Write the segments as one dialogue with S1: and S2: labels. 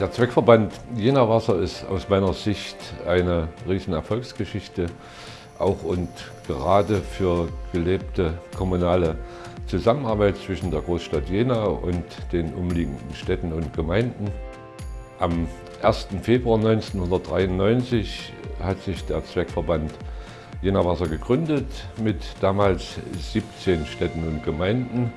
S1: Der Zweckverband Jena Wasser ist aus meiner Sicht eine riesen Erfolgsgeschichte, auch und gerade für gelebte kommunale Zusammenarbeit zwischen der Großstadt Jena und den umliegenden Städten und Gemeinden. Am 1. Februar 1993 hat sich der Zweckverband Jena Wasser gegründet mit damals 17 Städten und Gemeinden.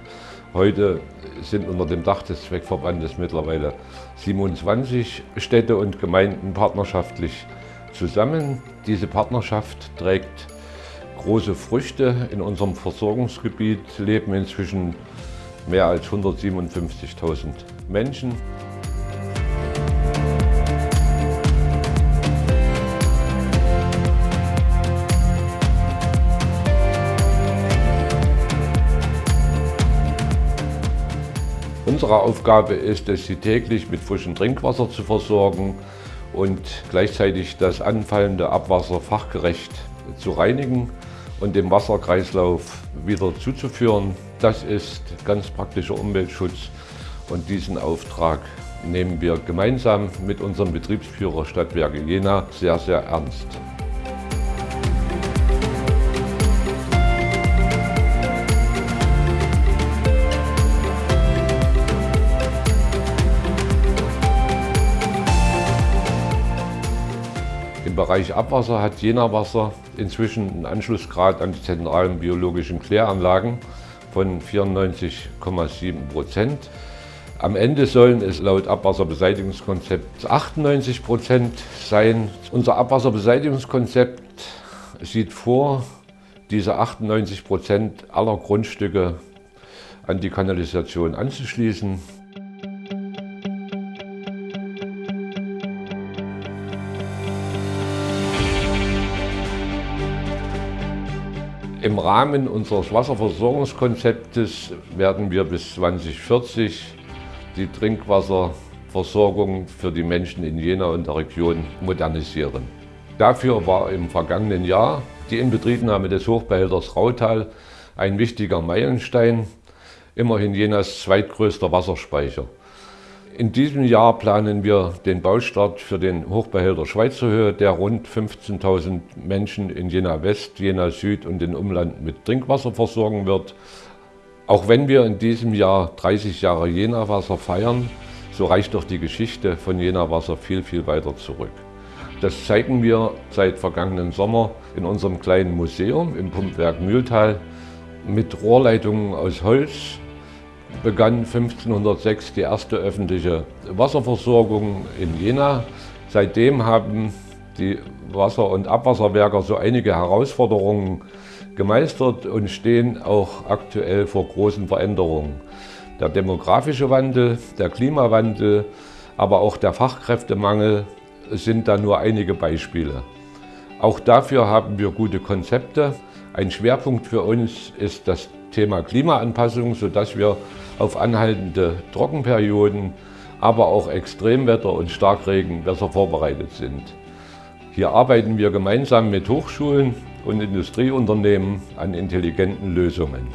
S1: Heute sind unter dem Dach des Zweckverbandes mittlerweile 27 Städte und Gemeinden partnerschaftlich zusammen. Diese Partnerschaft trägt große Früchte. In unserem Versorgungsgebiet leben inzwischen mehr als 157.000 Menschen. Unsere Aufgabe ist es, sie täglich mit frischem Trinkwasser zu versorgen und gleichzeitig das anfallende Abwasser fachgerecht zu reinigen und dem Wasserkreislauf wieder zuzuführen. Das ist ganz praktischer Umweltschutz und diesen Auftrag nehmen wir gemeinsam mit unserem Betriebsführer Stadtwerke Jena sehr, sehr ernst. Im Bereich Abwasser hat Jena Wasser inzwischen einen Anschlussgrad an die zentralen biologischen Kläranlagen von 94,7 Prozent. Am Ende sollen es laut Abwasserbeseitigungskonzept 98 Prozent sein. Unser Abwasserbeseitigungskonzept sieht vor, diese 98 Prozent aller Grundstücke an die Kanalisation anzuschließen. Im Rahmen unseres Wasserversorgungskonzeptes werden wir bis 2040 die Trinkwasserversorgung für die Menschen in Jena und der Region modernisieren. Dafür war im vergangenen Jahr die Inbetriebnahme des Hochbehälters Rautal ein wichtiger Meilenstein, immerhin Jenas zweitgrößter Wasserspeicher. In diesem Jahr planen wir den Baustart für den Hochbehälter Schweizerhöhe, der rund 15.000 Menschen in Jena West, Jena Süd und den Umland mit Trinkwasser versorgen wird. Auch wenn wir in diesem Jahr 30 Jahre Jena Wasser feiern, so reicht doch die Geschichte von Jena Wasser viel, viel weiter zurück. Das zeigen wir seit vergangenen Sommer in unserem kleinen Museum im Pumpwerk Mühltal mit Rohrleitungen aus Holz, begann 1506 die erste öffentliche Wasserversorgung in Jena. Seitdem haben die Wasser- und Abwasserwerker so einige Herausforderungen gemeistert und stehen auch aktuell vor großen Veränderungen. Der demografische Wandel, der Klimawandel, aber auch der Fachkräftemangel sind da nur einige Beispiele. Auch dafür haben wir gute Konzepte. Ein Schwerpunkt für uns ist das Thema Klimaanpassung, sodass wir auf anhaltende Trockenperioden, aber auch Extremwetter und Starkregen besser vorbereitet sind. Hier arbeiten wir gemeinsam mit Hochschulen und Industrieunternehmen an intelligenten Lösungen.